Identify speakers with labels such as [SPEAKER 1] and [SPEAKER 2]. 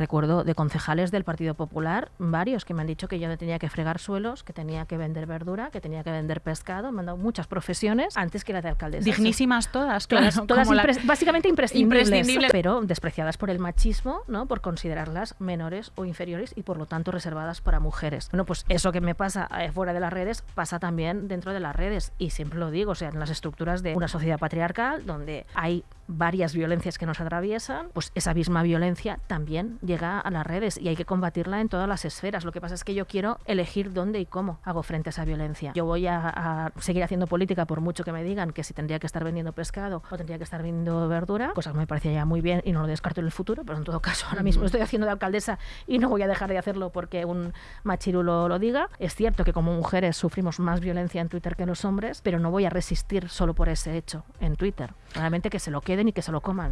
[SPEAKER 1] recuerdo de concejales del Partido Popular, varios que me han dicho que yo no tenía que fregar suelos, que tenía que vender verdura, que tenía que vender pescado, me han dado muchas profesiones antes que la de alcaldesa.
[SPEAKER 2] Dignísimas todas, claro.
[SPEAKER 1] Todas,
[SPEAKER 2] la-
[SPEAKER 1] básicamente imprescindibles,
[SPEAKER 2] Imprescindibles.
[SPEAKER 1] pero despreciadas por el machismo, ¿no? Por considerarlas menores o inferiores y por lo tanto reservadas para mujeres. Bueno, pues eso que me pasa eh, fuera de las redes pasa también dentro de las redes y siempre lo digo, o sea, en las estructuras de una sociedad patriarcal donde hay varias violencias que nos atraviesan, pues esa misma violencia también llega a las redes y hay que combatirla en todas las esferas. Lo que pasa es que yo quiero elegir dónde y cómo hago frente a esa violencia. Yo voy a, a seguir haciendo política por mucho que me digan que si tendría que estar vendiendo pescado o tendría que estar vendiendo verdura, cosa que me parece ya muy bien y no lo descarto en el futuro, pero en todo caso ahora mismo estoy haciendo de alcaldesa y no voy a dejar de hacerlo porque un machirulo lo diga. Es cierto que como mujeres sufrimos más violencia en Twitter que los hombres, pero no voy a resistir solo por ese hecho en Twitter. Realmente que se lo queden y que se lo coman.